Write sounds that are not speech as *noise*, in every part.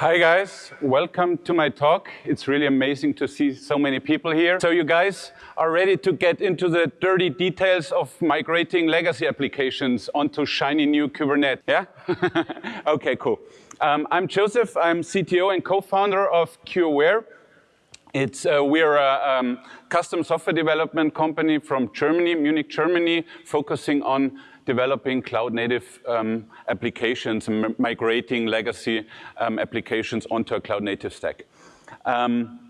Hi guys, welcome to my talk. It's really amazing to see so many people here. So you guys are ready to get into the dirty details of migrating legacy applications onto shiny new Kubernetes, yeah? *laughs* okay, cool. Um, I'm Joseph, I'm CTO and co-founder of QAware. It's, uh, we're a um, custom software development company from Germany, Munich, Germany, focusing on developing cloud-native um, applications, and migrating legacy um, applications onto a cloud-native stack. Um,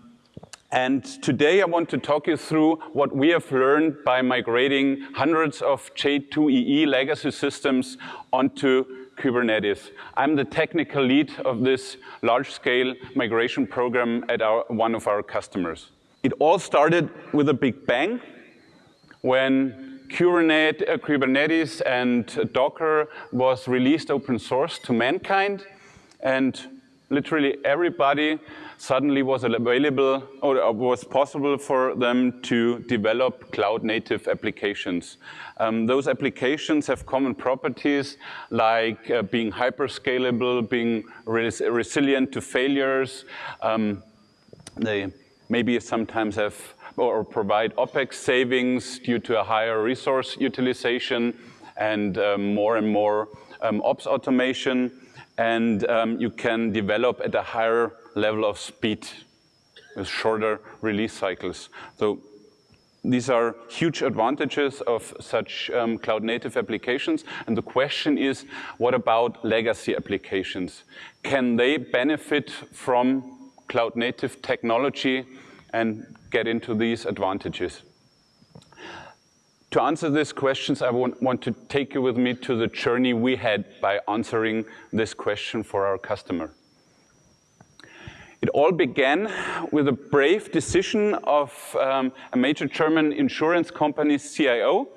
and today I want to talk you through what we have learned by migrating hundreds of J2EE legacy systems onto Kubernetes. I'm the technical lead of this large-scale migration program at our, one of our customers. It all started with a big bang when Kubernetes and Docker was released open source to mankind, and literally everybody suddenly was available or was possible for them to develop cloud native applications. Um, those applications have common properties like uh, being hyperscalable, being res resilient to failures. Um, they maybe sometimes have or provide OPEX savings due to a higher resource utilization and um, more and more um, ops automation. And um, you can develop at a higher level of speed with shorter release cycles. So these are huge advantages of such um, cloud native applications. And the question is, what about legacy applications? Can they benefit from cloud native technology and get into these advantages. To answer these questions, I want, to take you with me to the journey we had by answering this question for our customer. It all began with a brave decision of um, a major German insurance company's CIO.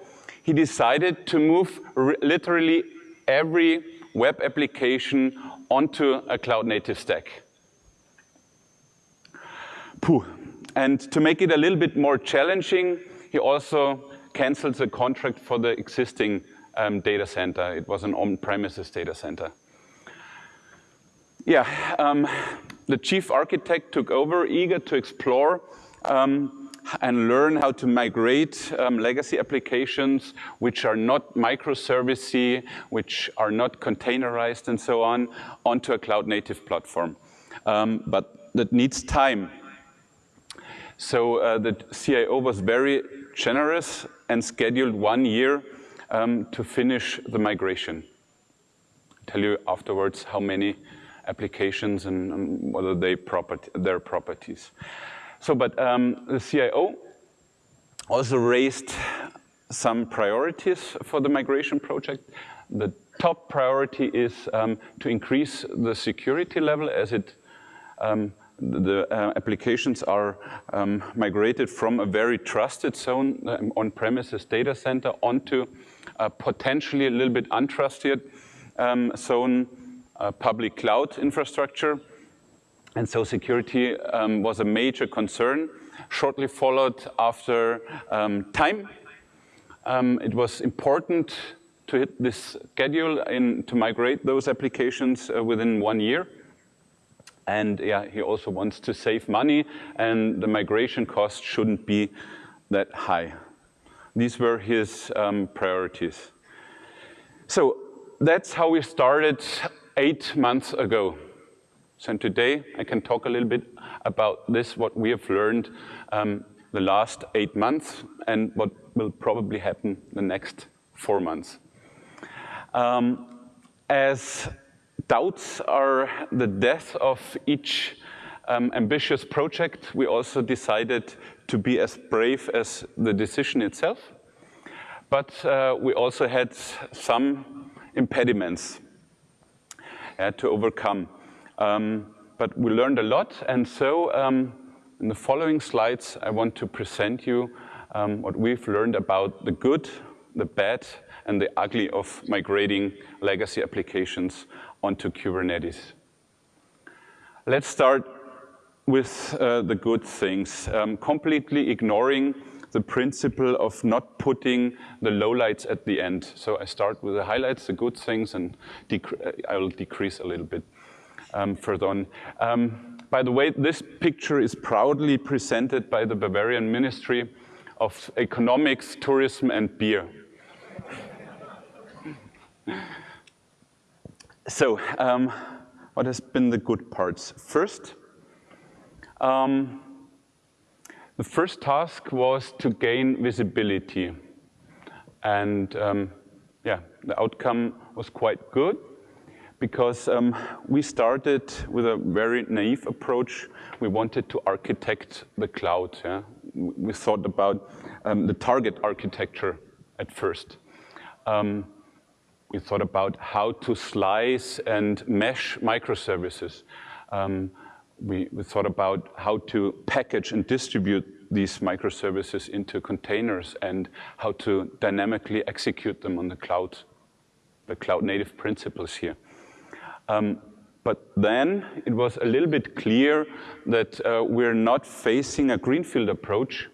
He decided to move literally every web application onto a cloud-native stack. Puh, and to make it a little bit more challenging, he also canceled the contract for the existing um, data center. It was an on-premises data center. Yeah, um, the chief architect took over, eager to explore um, and learn how to migrate um, legacy applications which are not microservicey, which are not containerized and so on, onto a cloud-native platform. Um, but that needs time. So uh, the CIO was very generous and scheduled one year um, to finish the migration. I'll tell you afterwards how many applications and um, what are they property, their properties. So, but um, the CIO also raised some priorities for the migration project. The top priority is um, to increase the security level as it um, the uh, applications are um, migrated from a very trusted zone um, on-premises data center onto a potentially a little bit untrusted um, zone uh, public cloud infrastructure. And so security um, was a major concern. Shortly followed after um, time. It was important to hit this schedule in, to migrate those applications uh, within one year. And yeah, he also wants to save money and the migration cost shouldn't be that high. These were his um, priorities. So that's how we started eight months ago. So today I can talk a little bit about this, what we have learned um, the last eight months and what will probably happen the next four months. Um, as doubts are the death of each um, ambitious project. We also decided to be as brave as the decision itself. But uh, we also had some impediments uh, to overcome. Um, but we learned a lot, and so um, in the following slides, I want to present you um, what we've learned about the good, the bad, and the ugly of migrating legacy applications onto Kubernetes. Let's start with uh, the good things, um, completely ignoring the principle of not putting the lowlights at the end. So I start with the highlights, the good things, and I will decrease a little bit. um, further on. Um, by the way, this picture is proudly presented by the Bavarian Ministry of Economics, Tourism and Beer. So, um, what has been the good parts? First, um, the first task was to gain visibility. And um, yeah, the outcome was quite good because um, we started with a very naive approach. We wanted to architect the cloud. Yeah? We thought about um, the target architecture at first. Um, we thought about how to slice and mesh microservices. Um, we, we, thought about how to package and distribute these microservices into containers and how to dynamically execute them on the cloud, the cloud native principles here. Um, but then it was a little bit clear that uh, we're not facing a greenfield approach,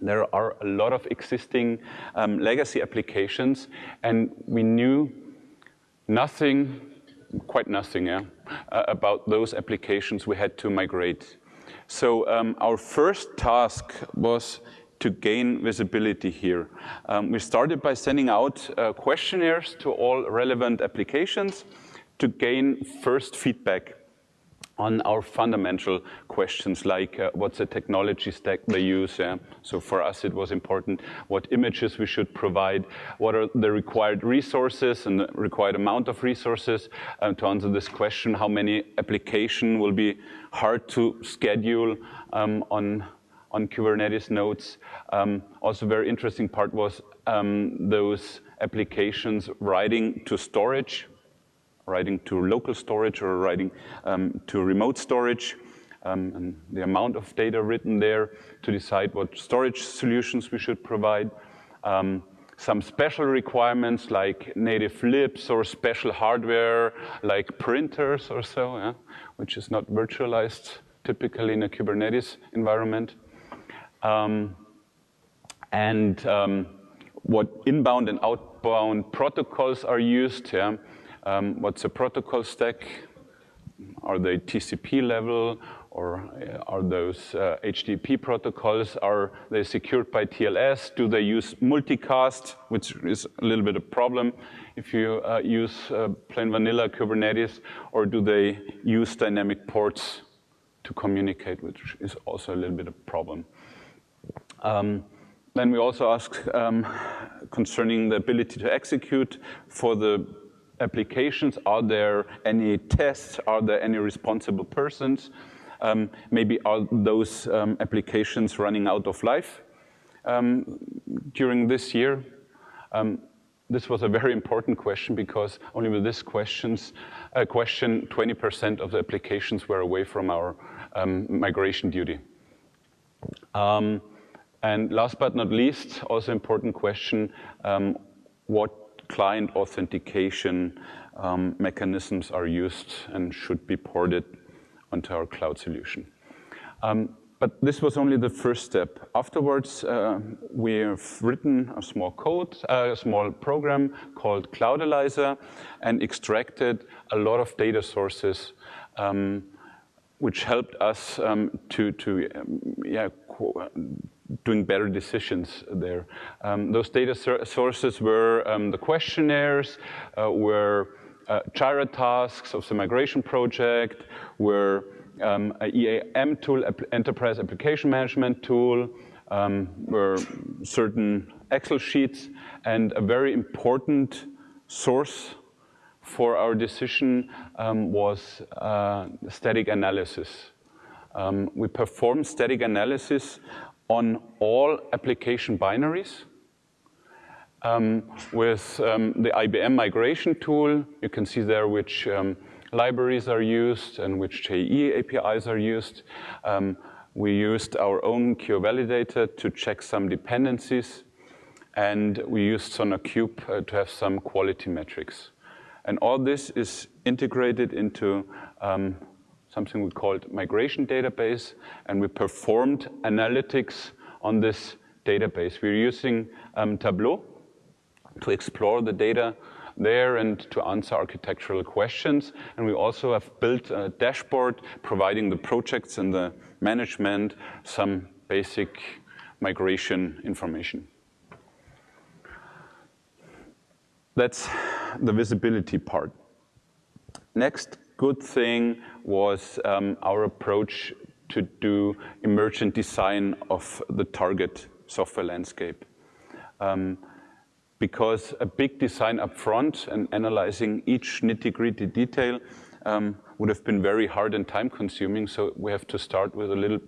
there are a lot of existing um, legacy applications, and we knew nothing, quite nothing, yeah, uh, about those applications we had to migrate. So um, our first task was to gain visibility here. Um, we started by sending out uh, questionnaires to all relevant applications to gain first feedback on our fundamental questions like uh, what's the technology stack they use. Yeah? So for us it was important what images we should provide, what are the required resources and the required amount of resources um, to answer this question, how many application will be hard to schedule um, on, on Kubernetes nodes. Um, also very interesting part was um, those applications writing to storage writing to local storage or writing um, to remote storage, um, and the amount of data written there to decide what storage solutions we should provide. Um, some special requirements like native libs or special hardware like printers or so, yeah, which is not virtualized typically in a Kubernetes environment. Um, and um, what inbound and outbound protocols are used. Yeah, um, what's the protocol stack? Are they TCP level or uh, are those uh, HTTP protocols? Are they secured by TLS? Do they use multicast, which is a little bit of a problem if you uh, use uh, plain vanilla Kubernetes, or do they use dynamic ports to communicate, which is also a little bit of a problem. Um, then we also ask um, concerning the ability to execute for the applications? Are there any tests? Are there any responsible persons? Um, maybe are those um, applications running out of life um, during this year? Um, this was a very important question because only with this questions, uh, question, 20% of the applications were away from our um, migration duty. Um, and last but not least, also important question, what client authentication um, mechanisms are used and should be ported onto our cloud solution. Um, but this was only the first step. Afterwards, uh, we have written a small code, uh, a small program called Cloudelyzer and extracted a lot of data sources um, which helped us um, to, to um, yeah, doing better decisions there. Um, those data sources were um, the questionnaires, uh, were uh, Jira tasks of the migration project, were um, EAM tool, enterprise application management tool, um, were certain Excel sheets, and a very important source for our decision um, was uh, static analysis. Um, we performed static analysis on all application binaries. Um, with um, the IBM migration tool, you can see there which um, libraries are used and which JE APIs are used. Um, we used our own Q validator to check some dependencies, and we used SonarQube uh, to have some quality metrics. And all this is integrated into um, something we called migration database, and we performed analytics on this database. We're using um, Tableau to explore the data there and to answer architectural questions. And we also have built a dashboard providing the projects and the management some basic migration information. That's the visibility part. Next good thing was um, our approach to do emergent design of the target software landscape. Um, because a big design up front and analyzing each nitty-gritty detail um, would have been very hard and time consuming, so we have to start with a little,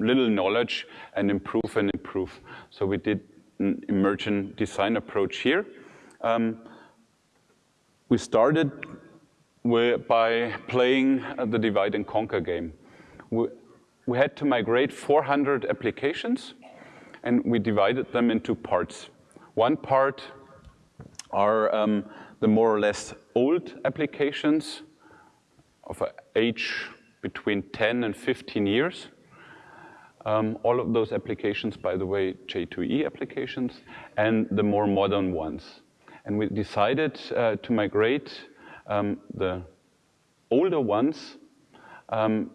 little knowledge and improve and improve. So we did an emergent design approach here. Um, we started by playing the divide and conquer game. We, we had to migrate 400 applications and we divided them into parts. One part are um, the more or less old applications of age between 10 and 15 years. Um, all of those applications, by the way, J2E applications, and the more modern ones. And we decided uh, to migrate um, the older ones um,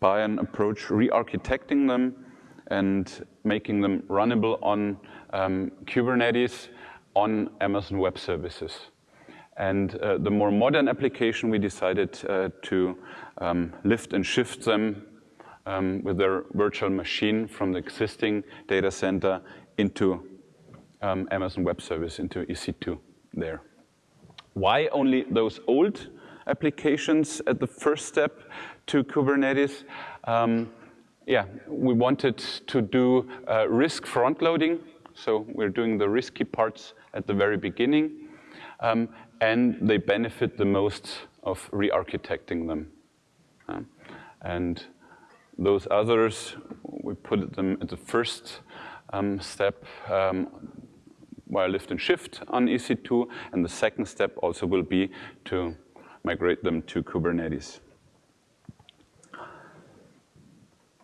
by an approach re-architecting them and making them runnable on um, Kubernetes on Amazon Web Services. And uh, the more modern application, we decided uh, to um, lift and shift them um, with their virtual machine from the existing data center into um, Amazon Web Service, into EC2 there. Why only those old applications at the first step to Kubernetes? Um, yeah, we wanted to do uh, risk front loading. So we're doing the risky parts at the very beginning. Um, and they benefit the most of re-architecting them. Uh, and those others, we put them at the first um, step um, via lift and shift on EC2. And the second step also will be to migrate them to Kubernetes.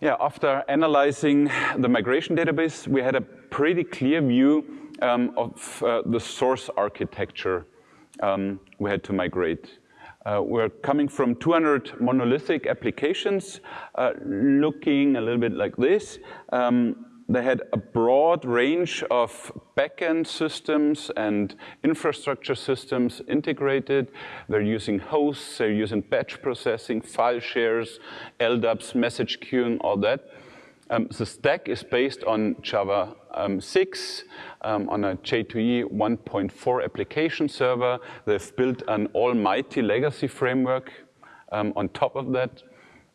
Yeah, after analyzing the migration database, we had a pretty clear view um, of uh, the source architecture um, we had to migrate. Uh, we're coming from 200 monolithic applications, uh, looking a little bit like this. Um, they had a broad range of backend systems and infrastructure systems integrated. They're using hosts, they're using batch processing, file shares, LDAPs, message queuing, all that. Um, the stack is based on Java um, 6, um, on a J2E 1.4 application server. They've built an almighty legacy framework um, on top of that,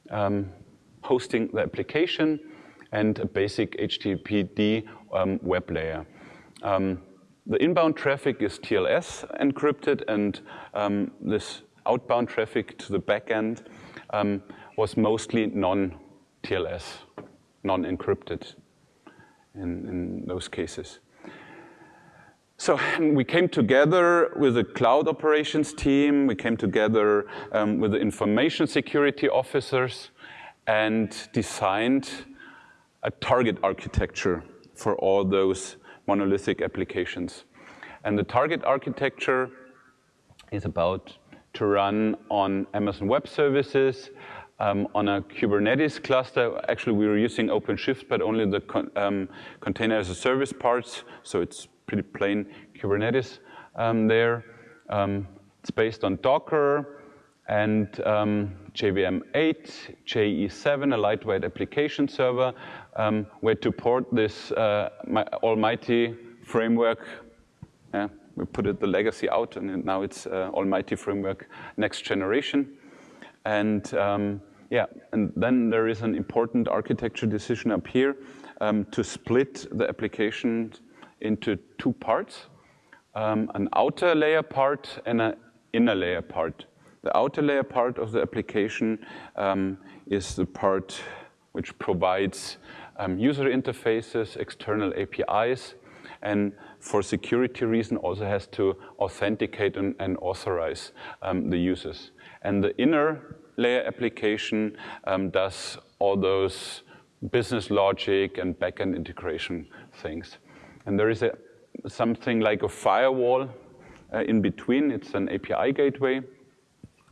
um, hosting the application and a basic HTTPD um, web layer. Um, the inbound traffic is TLS encrypted, and um, this outbound traffic to the backend um, was mostly non-TLS, non-encrypted in, in those cases. So we came together with the cloud operations team, we came together um, with the information security officers and designed a target architecture for all those monolithic applications. And the target architecture is about to run on Amazon Web Services, um, on a Kubernetes cluster. Actually, we were using OpenShift, but only the con um, container as a service parts, so it's pretty plain Kubernetes um, there. Um, it's based on Docker, and um, JVM 8, JE7, a lightweight application server, um, where to port this uh, almighty framework. Yeah, we put it the legacy out, and now it's uh, almighty framework next generation. And um, yeah, and then there is an important architecture decision up here um, to split the application into two parts, um, an outer layer part and an inner layer part. The outer layer part of the application um, is the part which provides um, user interfaces, external APIs, and for security reason also has to authenticate and, and authorize um, the users. And the inner layer application um, does all those business logic and backend integration things. And there is a something like a firewall uh, in between. It's an API gateway.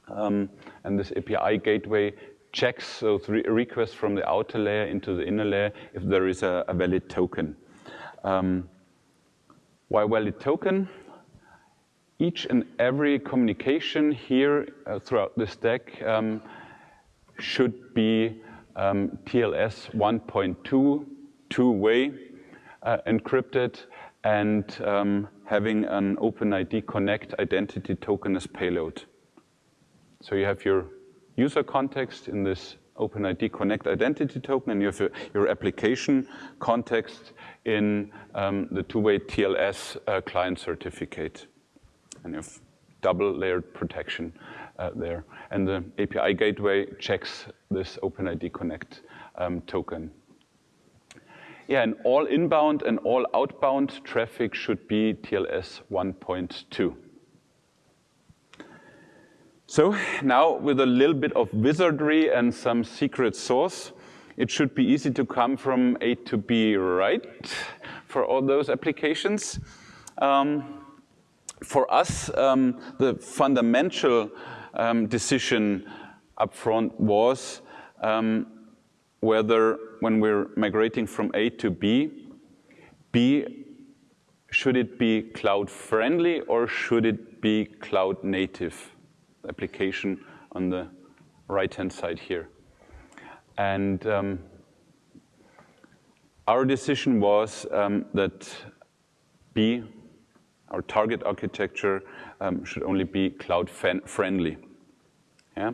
Um, and this API gateway checks those re requests from the outer layer into the inner layer if there is a, a valid token. Um, why valid token? Each and every communication here uh, throughout the stack um, should be um, TLS 1.2 two-way uh, encrypted and um, having an OpenID Connect identity token as payload. So you have your user context in this OpenID Connect identity token, and you have your application context in um, the two-way TLS uh, client certificate. And you have double layered protection uh, there. And the API gateway checks this OpenID Connect um, token. Yeah, and all inbound and all outbound traffic should be TLS 1.2. So now with a little bit of wizardry and some secret sauce, it should be easy to come from A to B, right? For all those applications. Um, for us, um, the fundamental um, decision upfront was um, whether when we're migrating from A to B, B, should it be cloud friendly or should it be cloud native? Application on the right-hand side here. And um, our decision was um, that B, our target architecture, um, should only be cloud friendly. Yeah?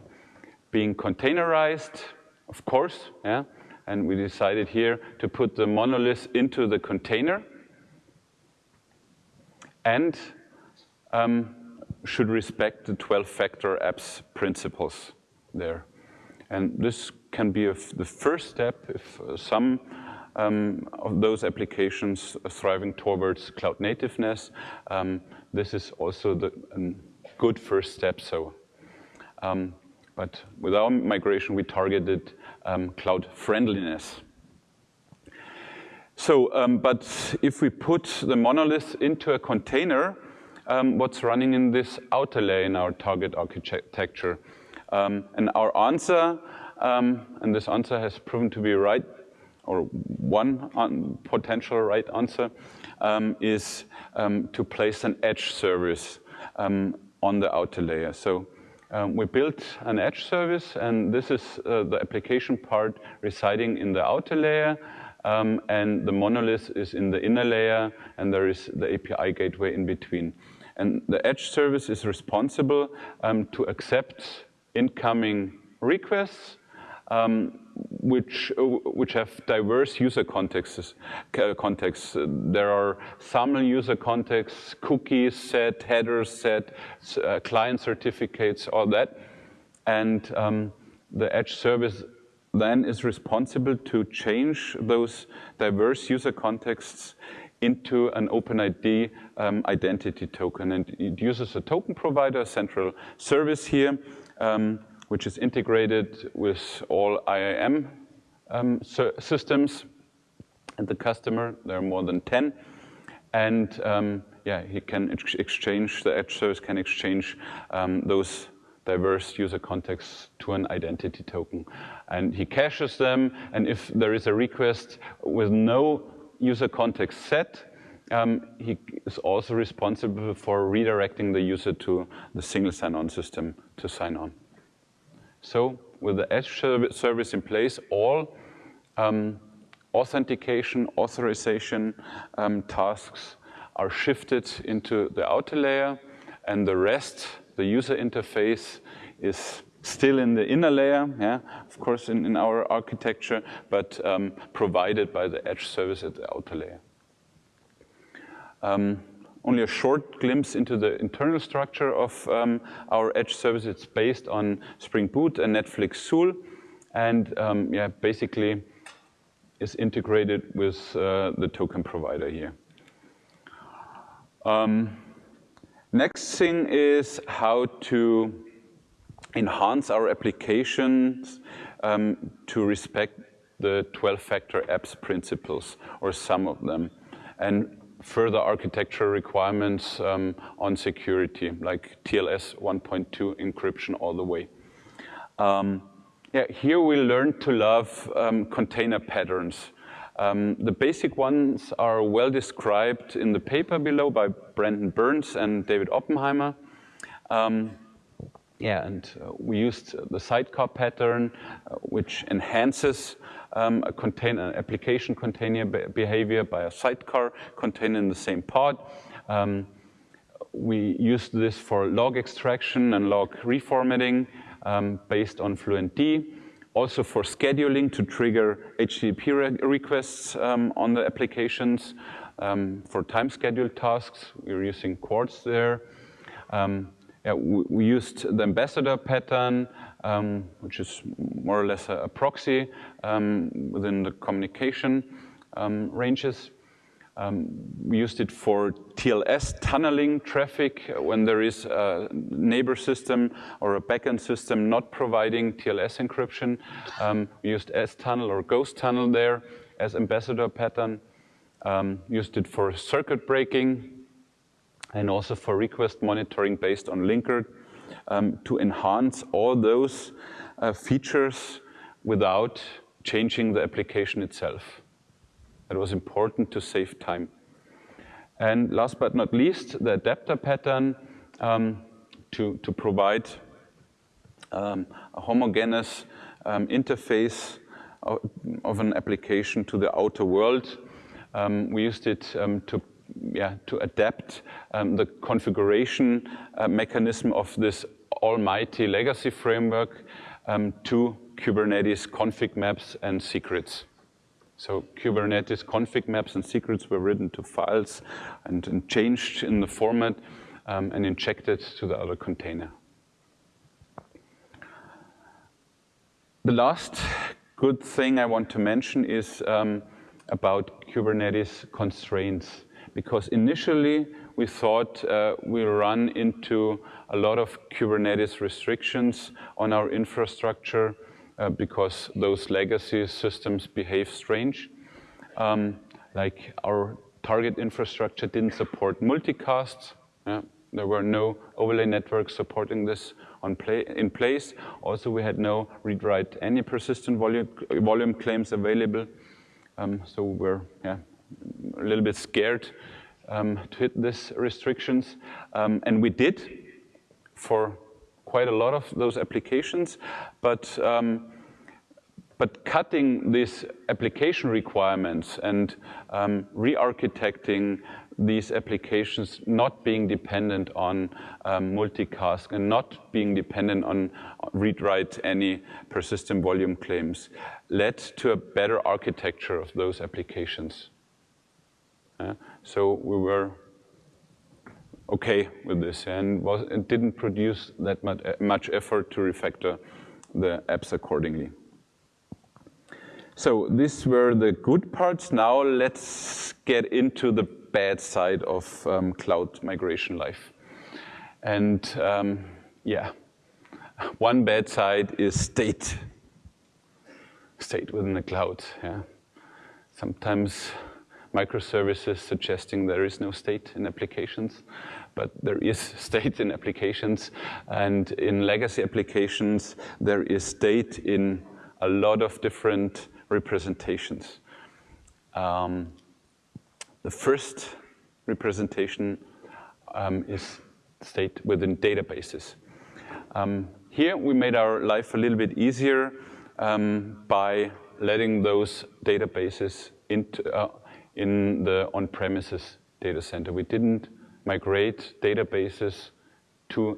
Being containerized, of course, yeah? and we decided here to put the monolith into the container and um, should respect the 12-factor apps principles there. And this can be the first step if uh, some um, of those applications are thriving towards cloud nativeness. Um, this is also the good first step. So, um, but with our migration, we targeted um, cloud friendliness. So, um, but if we put the monolith into a container, um, what's running in this outer layer in our target architecture. Um, and our answer, um, and this answer has proven to be right, or one potential right answer, um, is um, to place an edge service um, on the outer layer. So we built an edge service, and this is uh, the application part residing in the outer layer, um, and the monolith is in the inner layer, and there is the API gateway in between. And the Edge service is responsible um, to accept incoming requests um, which, uh, which have diverse user contexts. Uh, contexts. There are SAML user contexts, cookies set, headers set, uh, client certificates, all that. And um, the Edge service then is responsible to change those diverse user contexts into an OpenID um, identity token. And it uses a token provider, central service here, um, which is integrated with all IAM um, systems and the customer. There are more than 10. And um, yeah, he can ex exchange, the edge service can exchange um, those diverse user contexts to an identity token. And he caches them, and if there is a request with no user context set, um, he is also responsible for redirecting the user to the single sign-on system to sign on. So with the Edge service in place, all um, authentication, authorization um, tasks are shifted into the outer layer, and the rest, the user interface, is still in the inner layer, yeah, of course in, in our architecture, but um, provided by the edge service at the outer layer. Um, only a short glimpse into the internal structure of um, our edge service. It's based on Spring Boot and Netflix Zuul, and um, yeah, basically is integrated with uh, the token provider here. Um, next thing is how to enhance our applications um, to respect the 12-factor apps principles, or some of them. And further architecture requirements um, on security, like TLS 1.2 encryption all the way. Um, yeah, here we learned to love um, container patterns. Um, the basic ones are well described in the paper below by Brendan Burns and David Oppenheimer. Um, yeah, and uh, we used the sidecar pattern, uh, which enhances um, a application container behavior by a sidecar container in the same pod. Um, we used this for log extraction and log reformatting um, based on FluentD. Also for scheduling to trigger HTTP re requests um, on the applications. Um, for time scheduled tasks, we are using Quartz there. Um, yeah, we, used the ambassador pattern, um, which is more or less a, a proxy um, within the communication um, ranges. Um, we used it for TLS tunneling traffic when there is a neighbor system or a backend system not providing TLS encryption. Um, we used S-tunnel or ghostunnel there as ambassador pattern. Um, used it for circuit breaking and also for request monitoring based on Linkerd um, to enhance all those uh, features without changing the application itself. It was important to save time. And last but not least, the adapter pattern um, to, to provide um, a homogeneous um, interface of, of, an application to the outer world. Um, we used it um, to yeah, to adapt um, the configuration uh, mechanism of this almighty legacy framework um, to Kubernetes config maps and secrets. So Kubernetes config maps and secrets were written to files and, and changed in the format um, and injected to the other container. The last good thing I want to mention is um, about Kubernetes constraints because initially we thought uh, we'll run into a lot of Kubernetes restrictions on our infrastructure uh, because those legacy systems behave strange. Um, like our target infrastructure didn't support multicasts. Yeah, there were no overlay networks supporting this in place. Also, we had no ReadWriteMany persistent volume, volume claims available. Um, so we're yeah, a little bit scared um, to hit these restrictions. Um, and we did for quite a lot of those applications, but um, but cutting these application requirements and um, re-architecting these applications not being dependent on um, multicast and not being dependent on ReadWriteMany persistent volume claims led to a better architecture of those applications. Uh, so we were okay with this and was, it didn't produce that much, much effort to refactor the apps accordingly. So these were the good parts. Now let's get into the bad side of um, cloud migration life. And um, yeah, *laughs* one bad side is state. State within the cloud, yeah. Sometimes microservices suggesting there is no state in applications, but there is *laughs* state in applications. And in legacy applications, there is state in a lot of different representations. Um, the first representation um, is state within databases. Um, here we made our life a little bit easier um, by letting those databases into, uh, in the on-premises data center. We didn't migrate databases to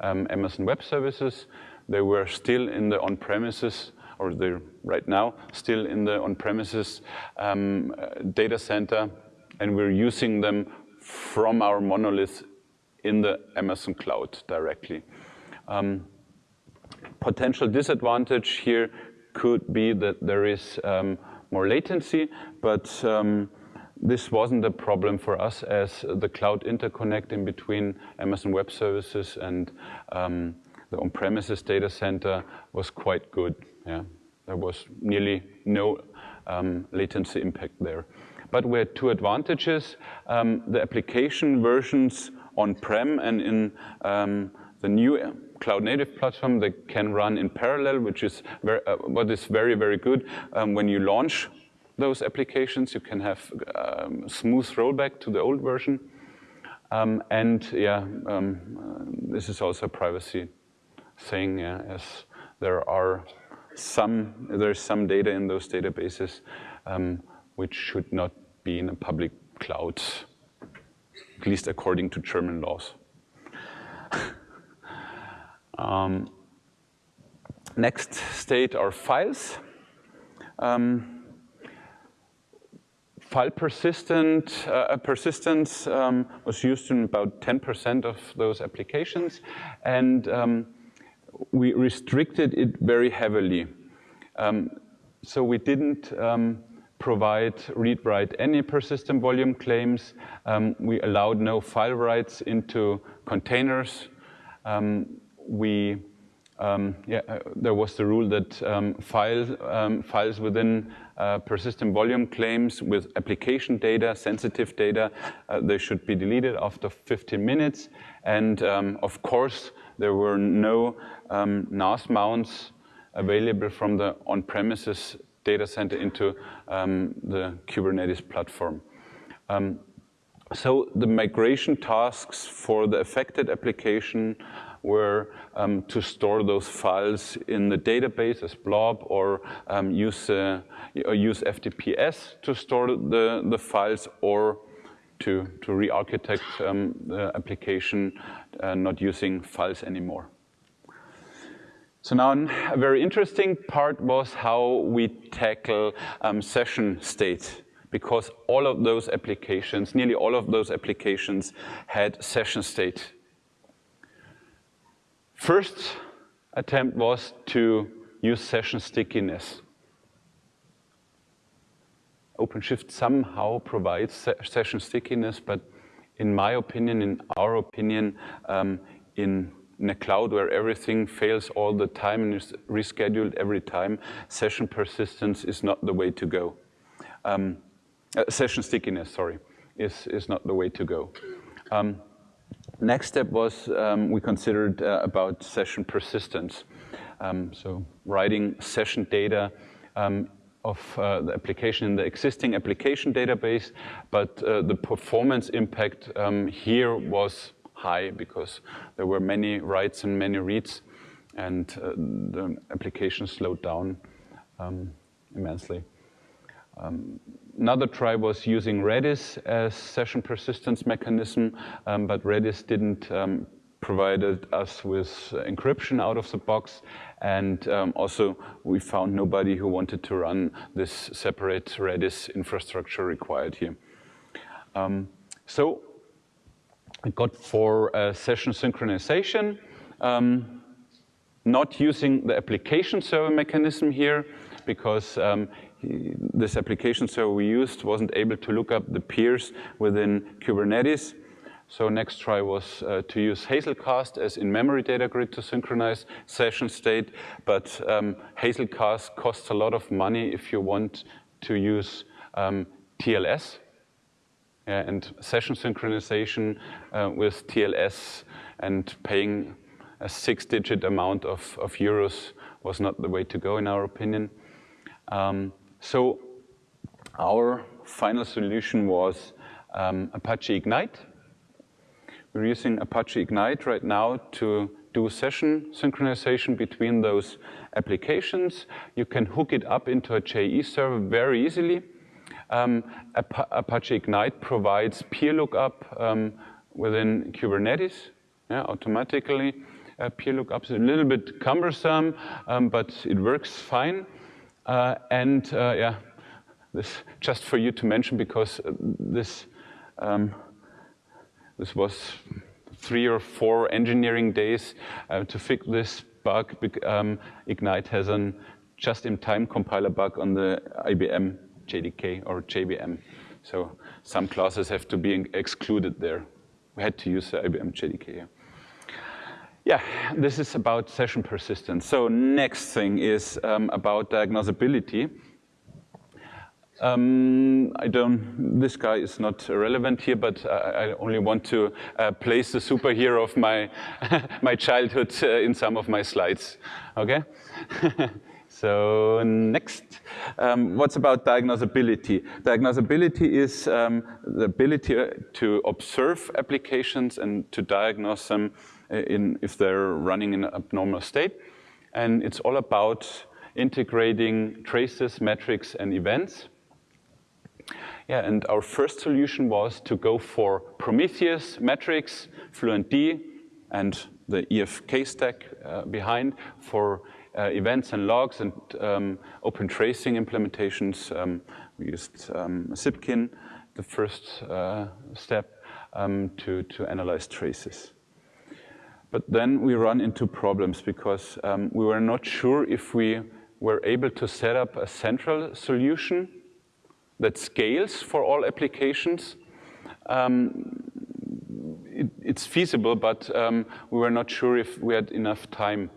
um, Amazon Web Services. They were still in the on-premises, or they're right now still in the on-premises um, data center, and we're using them from our monolith in the Amazon cloud directly. Um, potential disadvantage here could be that there is um, more latency, but um, this wasn't a problem for us as the cloud interconnect in between Amazon Web Services and um, the on-premises data center was quite good. Yeah, There was nearly no um, latency impact there. but we had two advantages. Um, the application versions on-prem and in um, the new cloud native platform, they can run in parallel, which is very, uh, what is very, very good. Um, when you launch those applications, you can have um, smooth rollback to the old version. Um, and yeah, um, uh, this is also a privacy thing, yeah, as there are some, there's some data in those databases um, which should not be in a public cloud, at least according to German laws. *laughs* um, next state are files. Um, file persistent, uh, persistence um, was used in about 10% of those applications, and um, we restricted it very heavily. Um, so we didn't um, provide ReadWriteMany persistent volume claims. Um, we allowed no file writes into containers. Um, we um, yeah, uh, there was the rule that um, file, um, files within uh, persistent volume claims with application data, sensitive data, uh, they should be deleted after 15 minutes. And um, of course, there were no um, NAS mounts available from the on-premises data center into um, the Kubernetes platform. so the migration tasks for the affected application were um, to store those files in the database as blob or um, use, uh, use FTPS to store the, the files or to, to re-architect um, the application uh, not using files anymore. So now a very interesting part was how we tackle um, session state because all of those applications, nearly all of those applications had session state First attempt was to use session stickiness. OpenShift somehow provides se session stickiness, but in my opinion, in our opinion, um, in, in a cloud where everything fails all the time and is rescheduled every time, session persistence is not the way to go. Um, uh, session stickiness, sorry, is, is not the way to go. Um, Next step was um, we considered uh, about session persistence. Um, so writing session data um, of uh, the application in the existing application database, but uh, the performance impact um, here was high because there were many writes and many reads, and uh, the application slowed down um, immensely. Another try was using Redis as session persistence mechanism, um, but Redis didn't um, provided us with encryption out of the box. And um, also we found nobody who wanted to run this separate Redis infrastructure required here. Um, so I got for uh, session synchronization, um, not using the application server mechanism here, because um, this application server we used wasn't able to look up the peers within Kubernetes. So next try was uh, to use Hazelcast as in-memory data grid to synchronize session state, but um, Hazelcast costs a lot of money if you want to use um, TLS. Yeah, and session synchronization uh, with TLS and paying a six-digit amount of, of euros was not the way to go in our opinion. Um, so our final solution was um, Apache Ignite. We're using Apache Ignite right now to do session synchronization between those applications. You can hook it up into a JE server very easily. Um, Apache Ignite provides peer lookup um, within Kubernetes yeah, automatically. Uh, peer lookup is a little bit cumbersome, um, but it works fine. Uh, and uh, yeah, this just for you to mention because uh, this um, this was three or four engineering days uh, to fix this bug. Um, Ignite has a just-in-time compiler bug on the IBM JDK or JVM. So some classes have to be excluded there. We had to use the IBM JDK. Yeah, this is about session persistence. So next thing is um, about diagnosability. Um, I don't, this guy is not relevant here, but I, I only want to uh, place the superhero of my, *laughs* my childhood uh, in some of my slides, okay? *laughs* so next, um, what's about diagnosability? Diagnosability is um, the ability to observe applications and to diagnose them in, if they're running in an abnormal state. And it's all about integrating traces, metrics, and events. Yeah, and our first solution was to go for Prometheus, metrics, FluentD, and the EFK stack uh, behind for uh, events and logs and um, open tracing implementations. Um, we used um, Zipkin, the first uh, step, um, to, to analyze traces. But then we run into problems because um, we were not sure if we were able to set up a central solution that scales for all applications. Um, it, it's feasible, but um, we were not sure if we had enough time.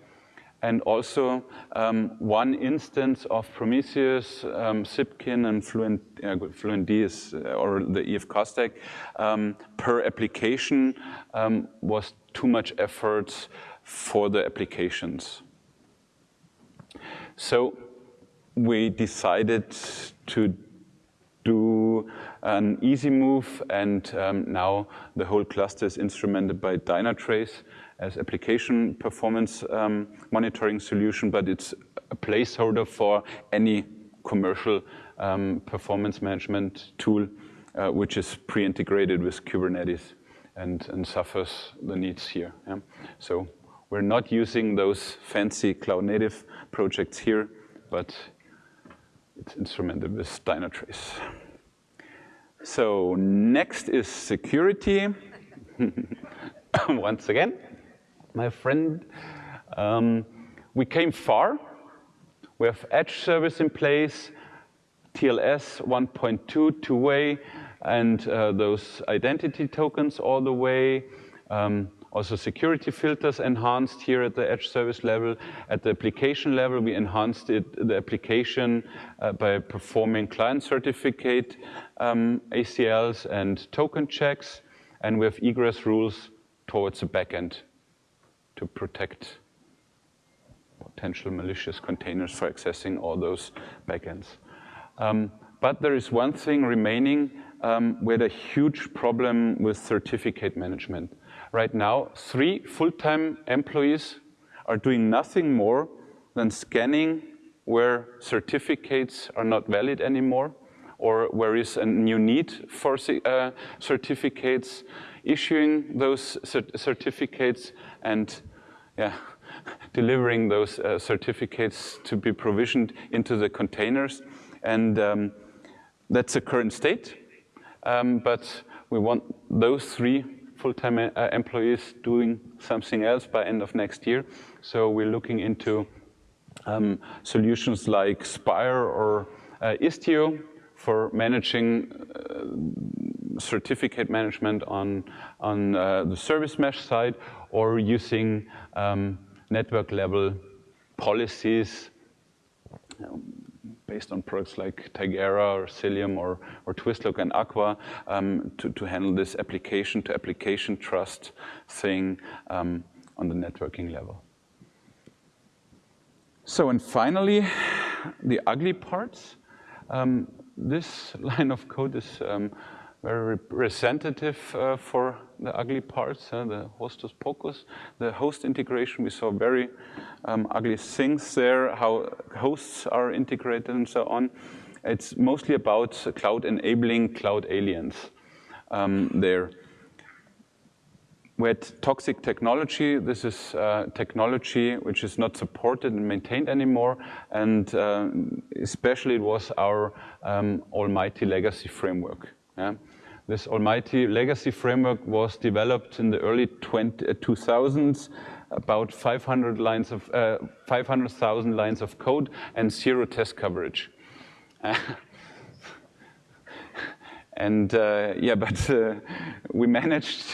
And also, um, one instance of Prometheus, um, Zipkin, and Fluent, uh, FluentD uh, or the EF stack um, per application um, was too much effort for the applications. So we decided to do an easy move, and um, now the whole cluster is instrumented by Dynatrace as application performance um, monitoring solution, but it's a placeholder for any commercial um, performance management tool, uh, which is pre-integrated with Kubernetes and, and, suffers the needs here. Yeah? So we're not using those fancy cloud native projects here, but it's instrumented with Dynatrace. So next is security. *laughs* Once again, my friend, um, we came far. We have edge service in place, TLS 1.2 two-way, and uh, those identity tokens all the way. Um, also security filters enhanced here at the edge service level. At the application level, we enhanced it, the application uh, by performing client certificate um, ACLs and token checks. And we have egress rules towards the backend to protect potential malicious containers for accessing all those backends. Um, but there is one thing remaining. Um, had a huge problem with certificate management. Right now, three full-time employees are doing nothing more than scanning where certificates are not valid anymore or where is a new need for uh, certificates, issuing those cert certificates and yeah, *laughs* delivering those uh, certificates to be provisioned into the containers. And um, that's the current state. Um, but we want those three full-time uh, employees doing something else by end of next year. So we're looking into um, solutions like Spire or uh, Istio for managing uh, certificate management on, on uh, the service mesh side or using um, network level policies um, based on products like Tigera or Cilium or, or Twistlock and Aqua um, to, to handle this application to application trust thing um, on the networking level. So, and finally, the ugly parts. Um, this *laughs* line of code is um, very representative uh, for the ugly parts, uh, the hostus pocus. The host integration, we saw very um, ugly things there, how hosts are integrated and so on. It's mostly about cloud enabling cloud aliens um, there. We had toxic technology. This is uh, technology which is not supported and maintained anymore. And uh, especially it was our um, almighty legacy framework. Yeah? This almighty legacy framework was developed in the early 20, uh, 2000s, about 500 lines of, uh, 500,000 lines of code and zero test coverage. *laughs* and uh, yeah, but uh, we managed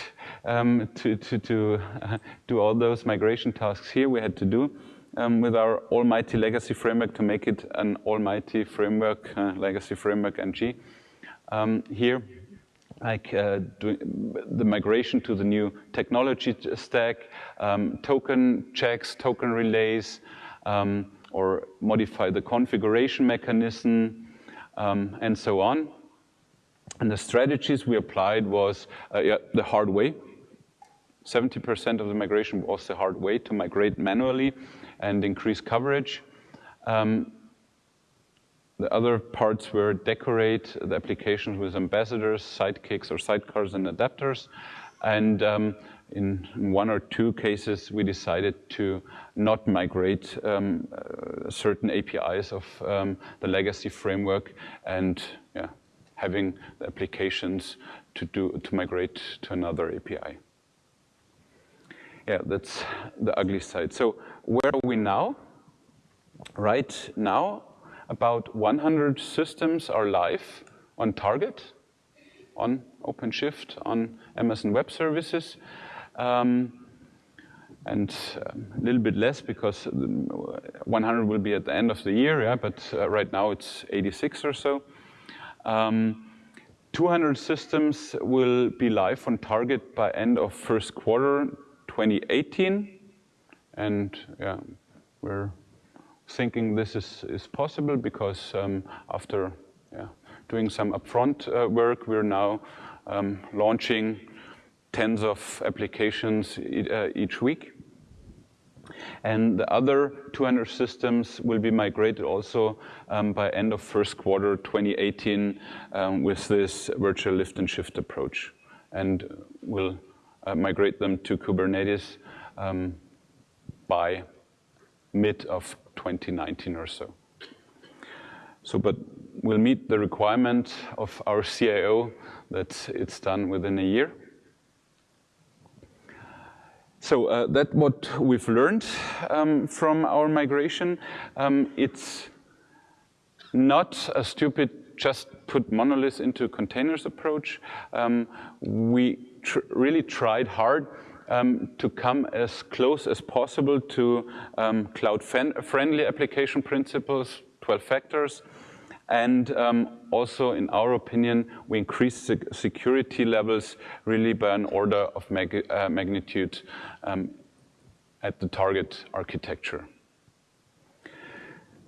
um, to, to, to uh, do all those migration tasks here we had to do. um, with our almighty legacy framework to make it an almighty framework, uh, legacy framework NG. Um, here, like uh, the migration to the new technology stack, um, token checks, token relays, um, or modify the configuration mechanism, um, and so on. And the strategies we applied was uh, yeah, the hard way. 70% of the migration was the hard way to migrate manually and increase coverage. Um, the other parts were decorate the applications with ambassadors, sidekicks or sidecars and adapters. And um, in one or two cases, we decided to not migrate um, uh, certain APIs of um, the legacy framework and yeah, having the applications to, do, to migrate to another API. Yeah, that's the ugly side. So where are we now? Right now, about 100 systems are live on Target, on OpenShift, on Amazon Web Services. Um, and um, a little bit less because 100 will be at the end of the year, yeah, but uh, right now it's 86 or so. Um, 200 systems will be live on target by end of first quarter 2018. And yeah, we're thinking this is, is possible because um, after yeah, doing some upfront uh, work, we're now um, launching tens of applications e uh, each week. And the other 200 systems will be migrated also um, by end of first quarter 2018 um, with this virtual lift and shift approach. And we'll uh, migrate them to Kubernetes um, by mid of 2019 or so. So, but we'll meet the requirement of our CIO that it's done within a year. So uh, that's what we've learned um, from our migration. Um, it's not a stupid just put monoliths into containers approach. Um, we tr really tried hard um, to come as close as possible to um, cloud-friendly application principles, 12 factors, and um, also, in our opinion, we increased the security levels really by an order of mag uh, magnitude um, at the target architecture.